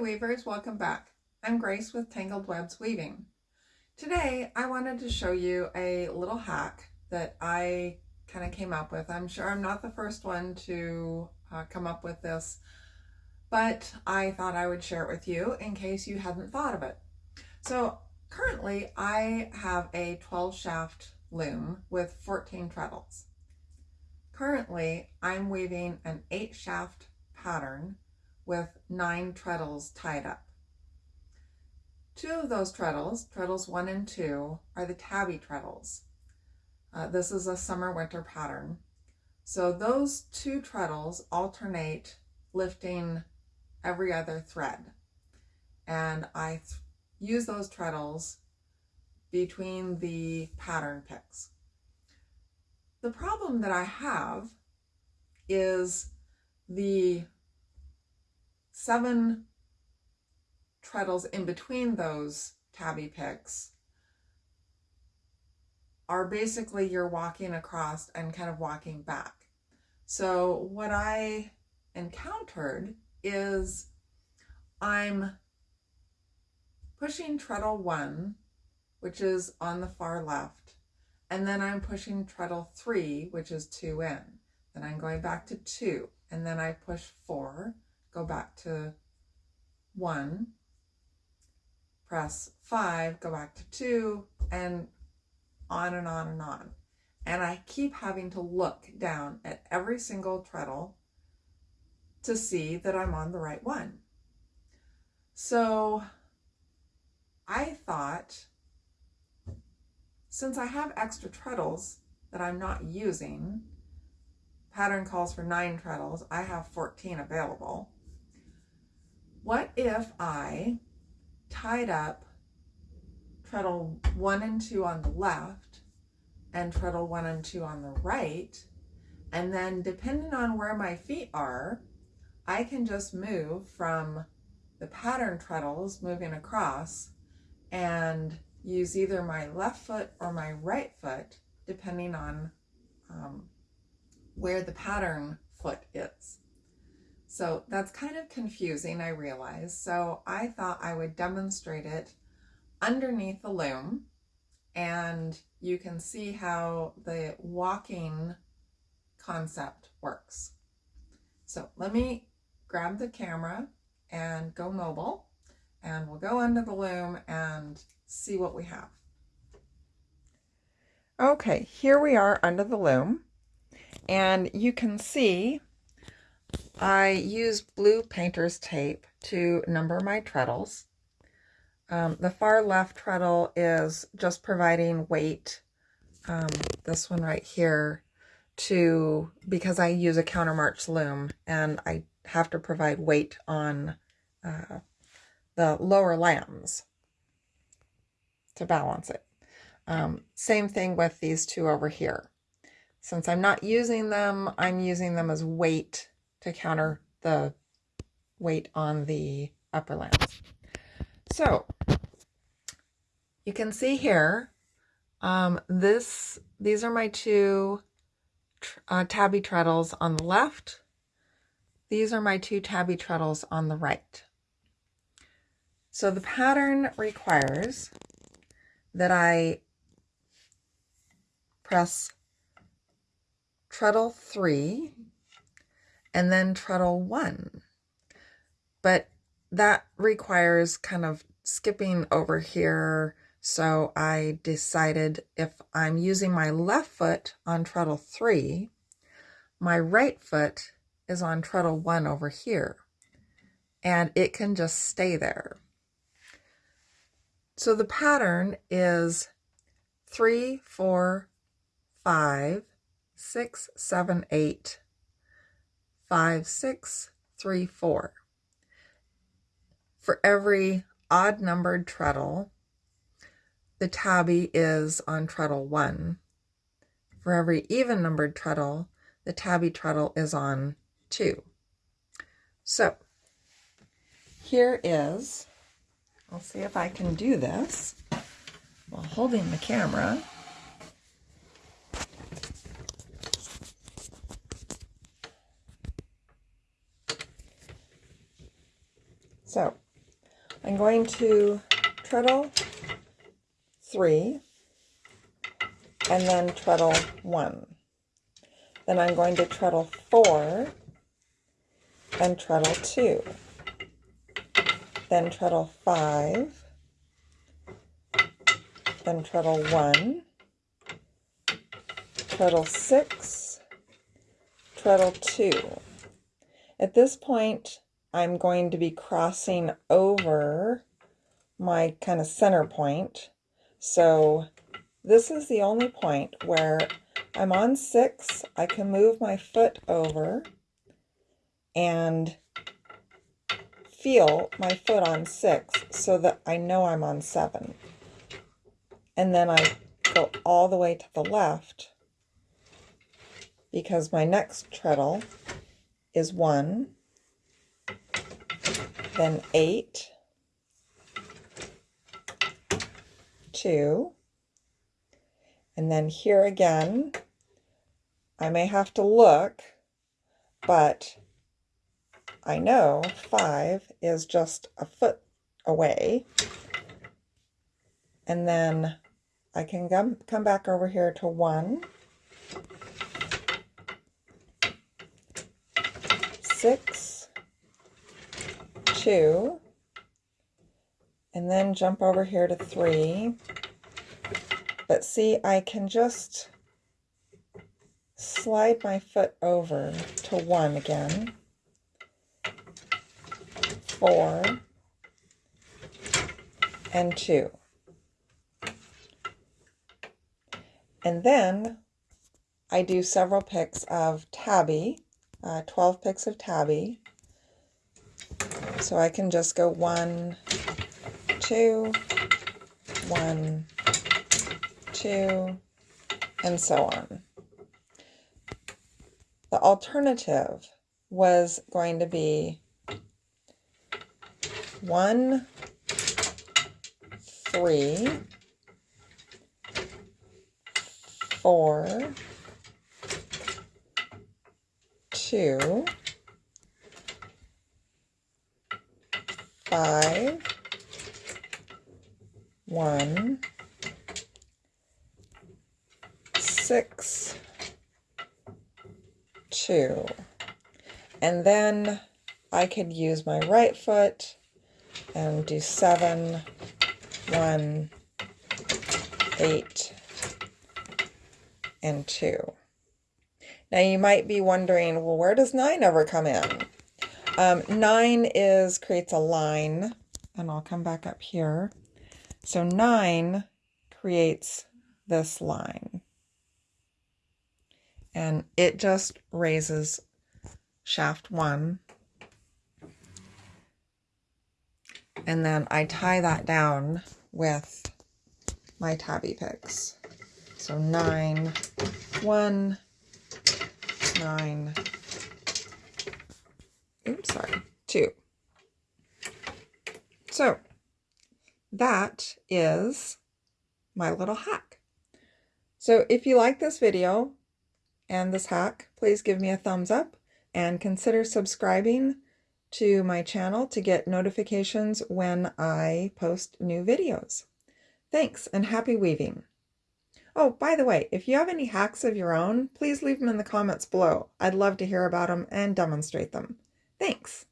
weavers, welcome back. I'm Grace with Tangled Webs Weaving. Today I wanted to show you a little hack that I kind of came up with. I'm sure I'm not the first one to uh, come up with this, but I thought I would share it with you in case you hadn't thought of it. So currently I have a 12 shaft loom with 14 treadles. Currently I'm weaving an 8 shaft pattern with nine treadles tied up. Two of those treadles, treadles one and two, are the tabby treadles. Uh, this is a summer-winter pattern. So those two treadles alternate lifting every other thread. And I th use those treadles between the pattern picks. The problem that I have is the seven treadles in between those tabby picks are basically you're walking across and kind of walking back. So what I encountered is I'm pushing treadle one, which is on the far left, and then I'm pushing treadle three, which is two in. Then I'm going back to two, and then I push four, go back to one, press five, go back to two, and on and on and on. And I keep having to look down at every single treadle to see that I'm on the right one. So I thought, since I have extra treadles that I'm not using, pattern calls for nine treadles, I have 14 available. What if I tied up treadle one and two on the left and treadle one and two on the right, and then depending on where my feet are, I can just move from the pattern treadles moving across and use either my left foot or my right foot, depending on um, where the pattern foot is. So that's kind of confusing, I realize. So I thought I would demonstrate it underneath the loom and you can see how the walking concept works. So let me grab the camera and go mobile and we'll go under the loom and see what we have. Okay, here we are under the loom and you can see I use blue painter's tape to number my treadles. Um, the far left treadle is just providing weight, um, this one right here, to because I use a countermarch loom and I have to provide weight on uh, the lower lamms to balance it. Um, same thing with these two over here. Since I'm not using them, I'm using them as weight to counter the weight on the upper lamms. So you can see here, um, this these are my two uh, tabby treadles on the left. These are my two tabby treadles on the right. So the pattern requires that I press treadle 3 and then treadle one. But that requires kind of skipping over here. So I decided if I'm using my left foot on treadle three, my right foot is on treadle one over here. And it can just stay there. So the pattern is three, four, five, six, seven, eight, five, six, three, four. For every odd numbered treadle, the tabby is on treadle one. For every even numbered treadle, the tabby treadle is on two. So here is, I'll see if I can do this while holding the camera. So I'm going to treadle three and then treadle one. Then I'm going to treadle four and treadle two. Then treadle five, then treadle one, treadle six, treadle two. At this point, I'm going to be crossing over my kind of center point. So this is the only point where I'm on six, I can move my foot over and feel my foot on six so that I know I'm on seven. And then I go all the way to the left because my next treadle is one, then eight, two, and then here again, I may have to look, but I know five is just a foot away. And then I can come, come back over here to one, six, two, and then jump over here to three. But see, I can just slide my foot over to one again, four, and two. And then I do several picks of tabby, uh, 12 picks of tabby. So I can just go one, two, one, two, and so on. The alternative was going to be one, three, four, two, five, one, six, two. And then I could use my right foot and do seven, one, eight, and two. Now you might be wondering, well, where does nine ever come in? Um, nine is creates a line, and I'll come back up here. So nine creates this line and it just raises shaft one and then I tie that down with my tabby picks. So nine, one, nine, oops, sorry, two. So that is my little hack. So if you like this video, and this hack, please give me a thumbs up and consider subscribing to my channel to get notifications when I post new videos. Thanks and happy weaving. Oh, by the way, if you have any hacks of your own, please leave them in the comments below. I'd love to hear about them and demonstrate them. Thanks.